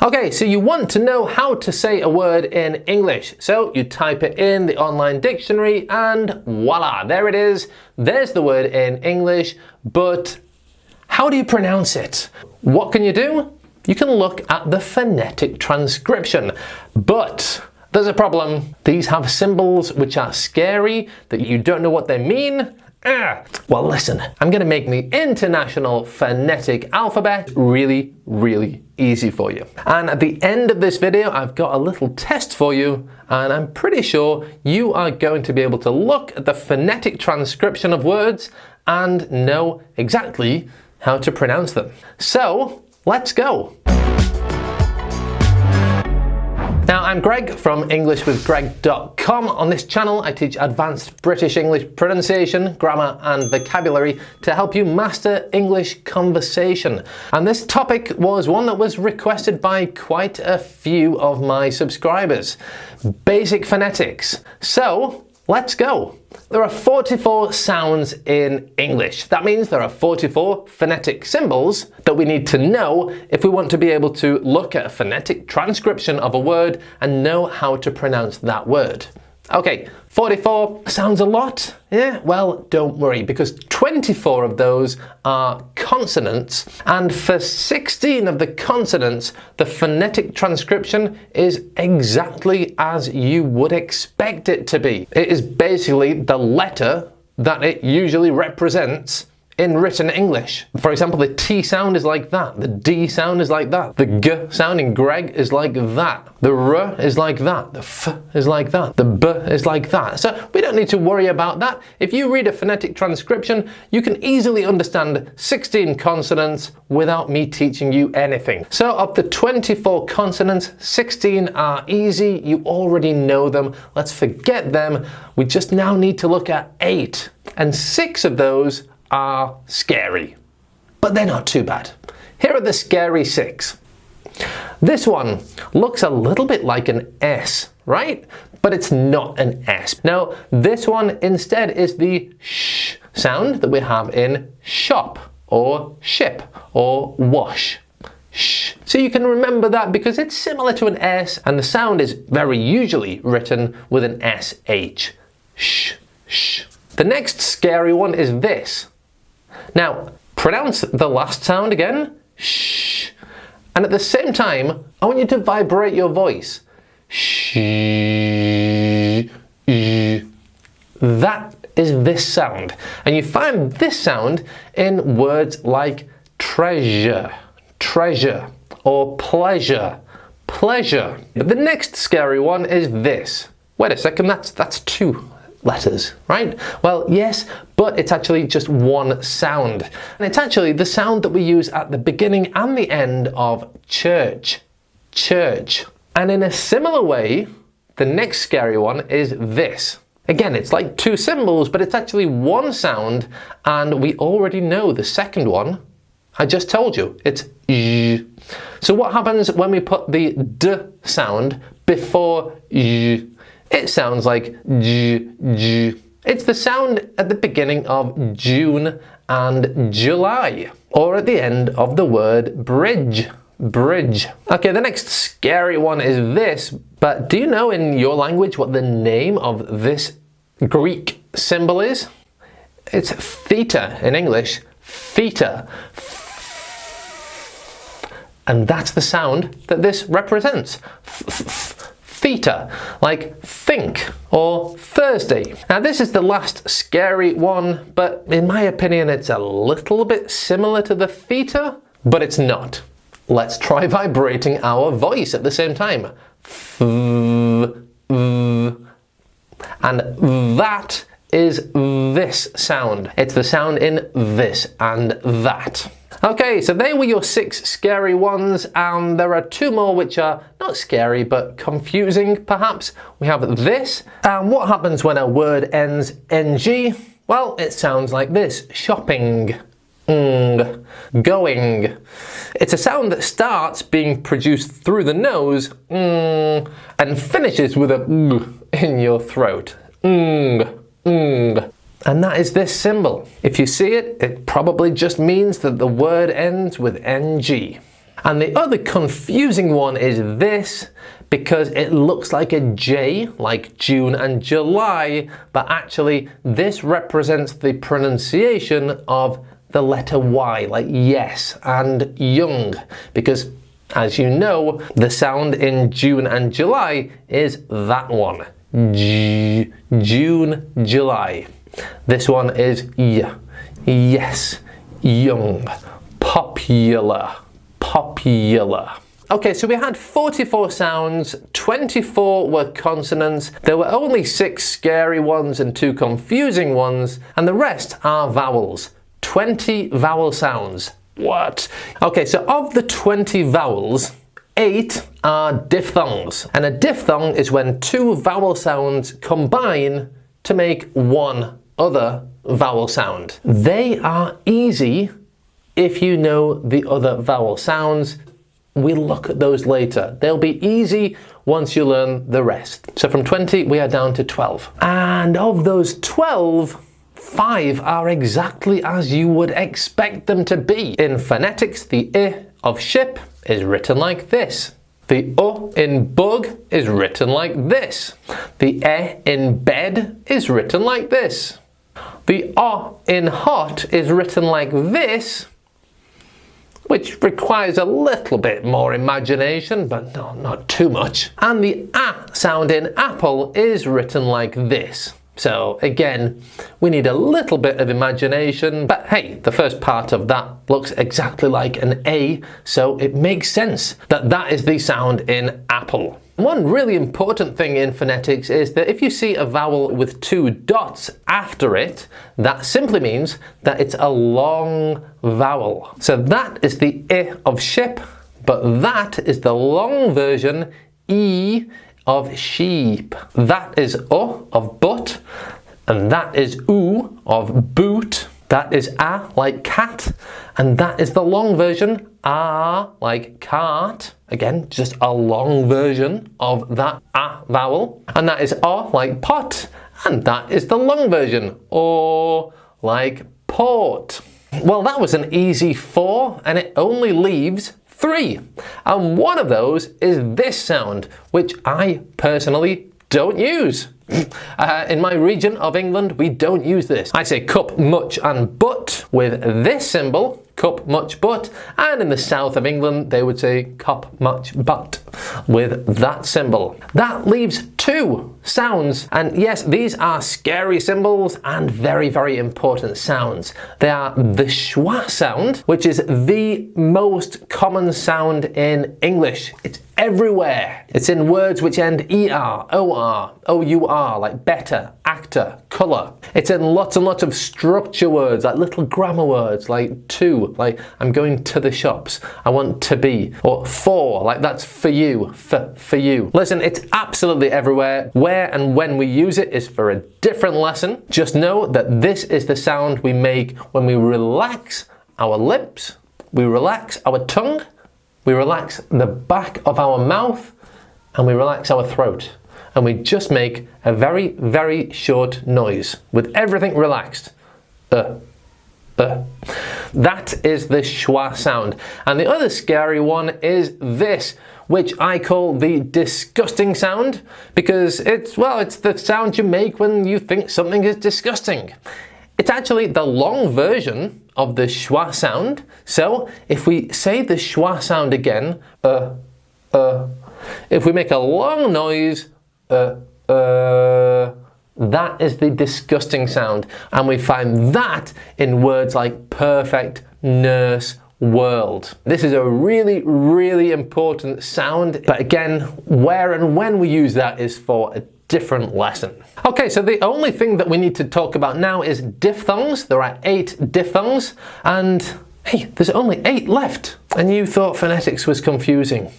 Okay, so you want to know how to say a word in English. So you type it in the online dictionary and voila, there it is. There's the word in English, but how do you pronounce it? What can you do? You can look at the phonetic transcription, but there's a problem. These have symbols which are scary, that you don't know what they mean, Well listen, I'm going to make the International Phonetic Alphabet really, really easy for you. And at the end of this video, I've got a little test for you, and I'm pretty sure you are going to be able to look at the phonetic transcription of words and know exactly how to pronounce them. So, let's go! Now, I'm Greg from EnglishWithGreg.com. On this channel, I teach advanced British English pronunciation, grammar, and vocabulary to help you master English conversation. And this topic was one that was requested by quite a few of my subscribers. Basic phonetics. So, Let's go! There are 44 sounds in English. That means there are 44 phonetic symbols that we need to know if we want to be able to look at a phonetic transcription of a word and know how to pronounce that word. Okay, 44 sounds a lot. Yeah, well, don't worry because 24 of those are consonants and for 16 of the consonants, the phonetic transcription is exactly as you would expect it to be. It is basically the letter that it usually represents in written English. For example, the T sound is like that, the D sound is like that, the G sound in Greg is like that, the R is like that, the F is like that, the B is like that. So we don't need to worry about that. If you read a phonetic transcription, you can easily understand 16 consonants without me teaching you anything. So of the 24 consonants, 16 are easy, you already know them, let's forget them. We just now need to look at eight, and six of those are scary, but they're not too bad. Here are the scary six. This one looks a little bit like an S, right? But it's not an S. Now, this one instead is the sh sound that we have in shop or ship or wash. Sh. So you can remember that because it's similar to an S and the sound is very usually written with an SH. Sh, sh. The next scary one is this. Now, pronounce the last sound again, shh. And at the same time, I want you to vibrate your voice. Shh. That is this sound. And you find this sound in words like treasure, treasure, or pleasure, pleasure. The next scary one is this. Wait a second, that's, that's two letters, right? Well, yes, but it's actually just one sound. And it's actually the sound that we use at the beginning and the end of church, church. And in a similar way, the next scary one is this. Again, it's like two symbols, but it's actually one sound, and we already know the second one. I just told you, it's y. So what happens when we put the d sound before y? It sounds like j, j. It's the sound at the beginning of June and July, or at the end of the word bridge. Bridge. Okay, the next scary one is this, but do you know in your language what the name of this Greek symbol is? It's theta in English. Theta. And that's the sound that this represents theta, like think or Thursday. Now this is the last scary one, but in my opinion it's a little bit similar to the theta, but it's not. Let's try vibrating our voice at the same time. And that is this sound. It's the sound in this and that. Okay, so they were your six scary ones, and there are two more which are not scary, but confusing, perhaps. We have this, and what happens when a word ends ng? Well, it sounds like this, shopping, ng, going. It's a sound that starts being produced through the nose, and finishes with a in your throat, and that is this symbol. If you see it, it probably just means that the word ends with ng. And the other confusing one is this, because it looks like a J, like June and July, but actually this represents the pronunciation of the letter Y, like yes and young, because as you know, the sound in June and July is that one. J June, July. This one is y, yes, young, popular, popular. Okay, so we had 44 sounds, 24 were consonants, there were only 6 scary ones and 2 confusing ones, and the rest are vowels. 20 vowel sounds. What? Okay, so of the 20 vowels, 8 are diphthongs. And a diphthong is when two vowel sounds combine to make one other vowel sound. They are easy if you know the other vowel sounds We'll look at those later. They'll be easy once you learn the rest. So from 20, we are down to 12. And of those 12, five are exactly as you would expect them to be. In phonetics, the I of ship is written like this. The U in bug is written like this. The E in bed is written like this. The O in hot is written like this which requires a little bit more imagination, but no, not too much. And the A sound in apple is written like this. So again, we need a little bit of imagination, but hey, the first part of that looks exactly like an A, so it makes sense that that is the sound in apple. One really important thing in phonetics is that if you see a vowel with two dots after it, that simply means that it's a long vowel. So that is the I of ship, but that is the long version E of sheep. That is U of but, and that is U of boot. That is A like cat, and that is the long version A like cart. Again, just a long version of that A vowel. And that is O like pot, and that is the long version, or like port. Well, that was an easy four, and it only leaves three. And one of those is this sound, which I personally don't use. Uh, in my region of England, we don't use this. I say cup, much and but with this symbol, cup, much, but, and in the south of England, they would say cup, much, but with that symbol. That leaves two sounds, and yes, these are scary symbols and very, very important sounds. They are the schwa sound, which is the most common sound in English. It's everywhere. It's in words which end ER, OR, OUR, like better, actor, colour. It's in lots and lots of structure words, like little grammar words, like to, like I'm going to the shops, I want to be, or for, like that's for you, for, for you. Listen, it's absolutely everywhere. Where and when we use it is for a different lesson. Just know that this is the sound we make when we relax our lips, we relax our tongue, we relax the back of our mouth and we relax our throat. And we just make a very, very short noise with everything relaxed. Uh, uh. That is the schwa sound. And the other scary one is this, which I call the disgusting sound because it's, well, it's the sound you make when you think something is disgusting. It's actually the long version of the schwa sound. So if we say the schwa sound again, uh, uh, if we make a long noise, uh, uh, that is the disgusting sound. And we find that in words like perfect, nurse, world. This is a really, really important sound. But again, where and when we use that is for a different lesson. Okay, so the only thing that we need to talk about now is diphthongs. There are eight diphthongs and hey, there's only eight left. And you thought phonetics was confusing.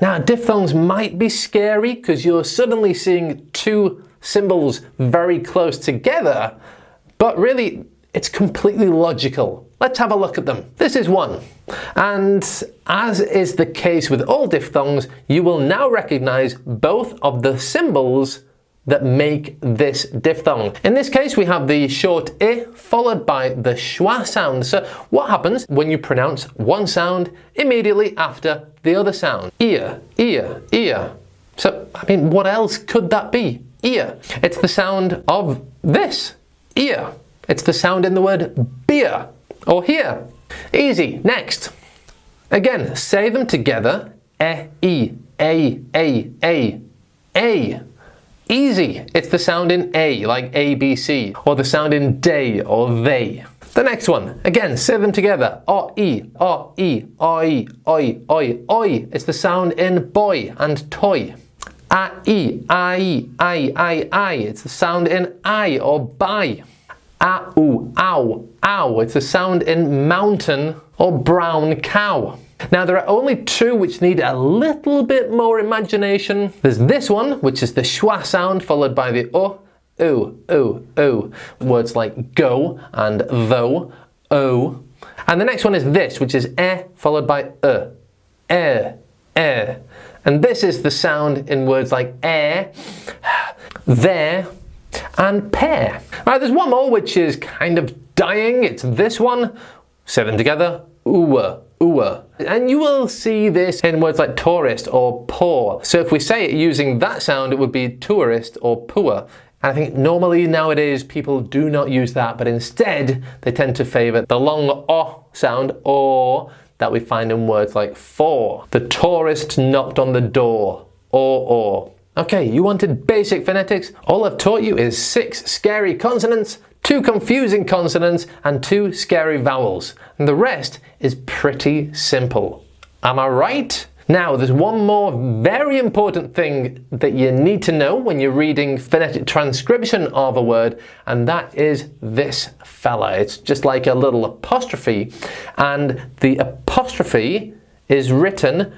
Now, diphthongs might be scary because you're suddenly seeing two symbols very close together, but really it's completely logical. Let's have a look at them. This is one. And as is the case with all diphthongs, you will now recognize both of the symbols that make this diphthong. In this case, we have the short i followed by the schwa sound. So what happens when you pronounce one sound immediately after the other sound? Ear, ear, ear. So, I mean, what else could that be? Ear. It's the sound of this, ear. It's the sound in the word beer or here. Easy. Next. Again, say them together. E, e, a, a, a, a. Easy. It's the sound in A, like A, B, C, or the sound in day or they. The next one, again, say them together. O, E, O, E, O, E, Oi, Oi, Oi. It's the sound in boy and toy. A, E, I, I, I, I. It's the sound in I or by. A, U, ow, ow. It's a sound in mountain or brown cow. Now there are only two which need a little bit more imagination. There's this one, which is the schwa sound followed by the o, oo, oo, oo. Words like go and though, o. And the next one is this, which is e followed by e, e, e. And this is the sound in words like air, there, and pair. Right, there's one more which is kind of dying. It's this one. Seven together. Ooh, ooh. And you will see this in words like tourist or poor. So if we say it using that sound, it would be tourist or poor. And I think normally nowadays people do not use that, but instead they tend to favour the long o sound or that we find in words like for. The tourist knocked on the door or or. Okay, you wanted basic phonetics? All I've taught you is six scary consonants, two confusing consonants, and two scary vowels. And the rest is pretty simple. Am I right? Now, there's one more very important thing that you need to know when you're reading phonetic transcription of a word, and that is this fella. It's just like a little apostrophe, and the apostrophe is written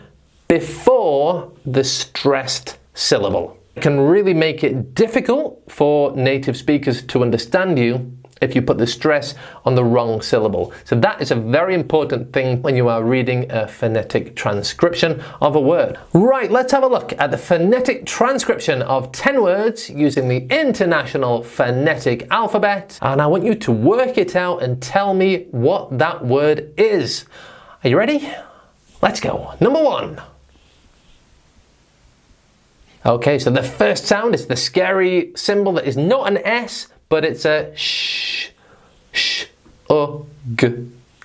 before the stressed syllable. It can really make it difficult for native speakers to understand you if you put the stress on the wrong syllable. So that is a very important thing when you are reading a phonetic transcription of a word. Right, let's have a look at the phonetic transcription of 10 words using the International Phonetic Alphabet. And I want you to work it out and tell me what that word is. Are you ready? Let's go. Number one. Okay, so the first sound is the scary symbol that is not an S, but it's a sh, sh, uh, g.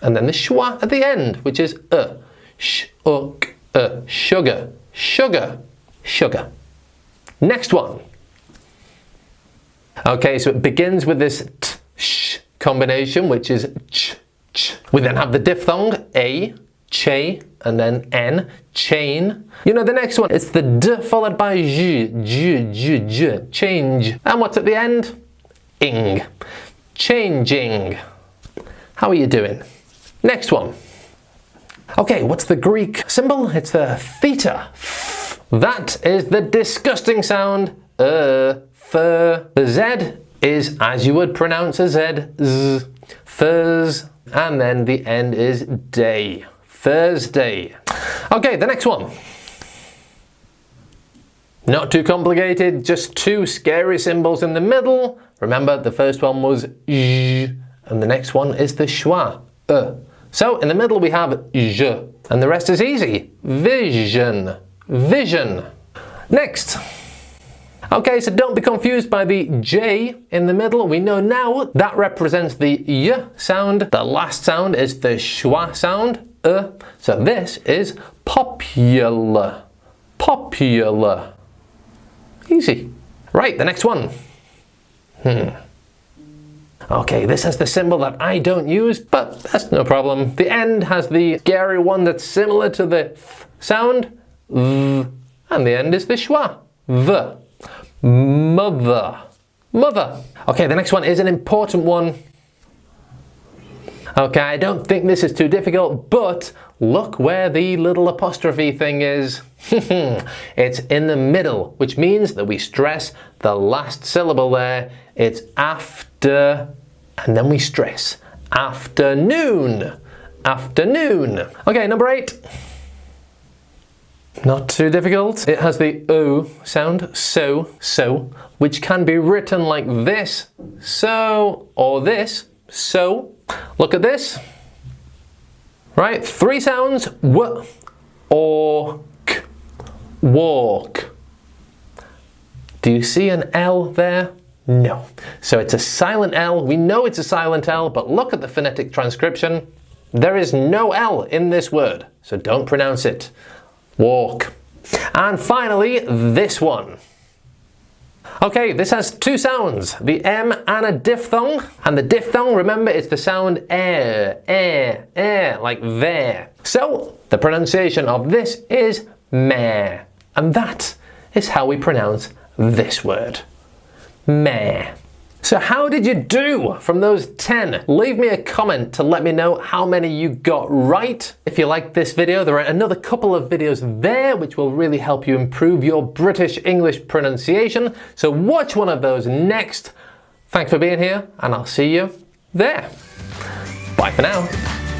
And then the schwa at the end, which is uh, sh, uh, g, uh, sugar, sugar, sugar. Next one. Okay, so it begins with this t, sh combination, which is ch, ch. We then have the diphthong, a, che, and then n, chain. You know the next one, it's the d followed by j, j, j, j, change. And what's at the end? Ing, changing. How are you doing? Next one. Okay, what's the Greek symbol? It's the theta. That is the disgusting sound, uh, fur. The Z is as you would pronounce a Z, z, furs, and then the end is day. Thursday. Okay, the next one. Not too complicated, just two scary symbols in the middle. Remember, the first one was j, and the next one is the schwa, uh. So in the middle we have j, and the rest is easy. Vision, vision. Next. Okay, so don't be confused by the J in the middle. We know now that represents the Y sound. The last sound is the schwa sound, uh. So this is popular. Popular. Easy. Right, the next one. Hmm. Okay, this has the symbol that I don't use, but that's no problem. The end has the scary one that's similar to the th sound, v, and the end is the schwa, v. Mother. Mother. Okay, the next one is an important one. Okay, I don't think this is too difficult, but look where the little apostrophe thing is. it's in the middle, which means that we stress the last syllable there. It's after, and then we stress afternoon. Afternoon. Okay, number eight. Not too difficult. It has the O sound, so, so, which can be written like this, so, or this, so. Look at this. Right, three sounds, w, walk. Do you see an L there? No. So it's a silent L. We know it's a silent L, but look at the phonetic transcription. There is no L in this word, so don't pronounce it. Walk. And finally, this one. Okay, this has two sounds, the M and a diphthong. And the diphthong, remember, it's the sound air, air, air, like there. So, the pronunciation of this is meh. And that is how we pronounce this word. Mare. So how did you do from those 10? Leave me a comment to let me know how many you got right. If you liked this video, there are another couple of videos there which will really help you improve your British English pronunciation. So watch one of those next. Thanks for being here and I'll see you there. Bye for now.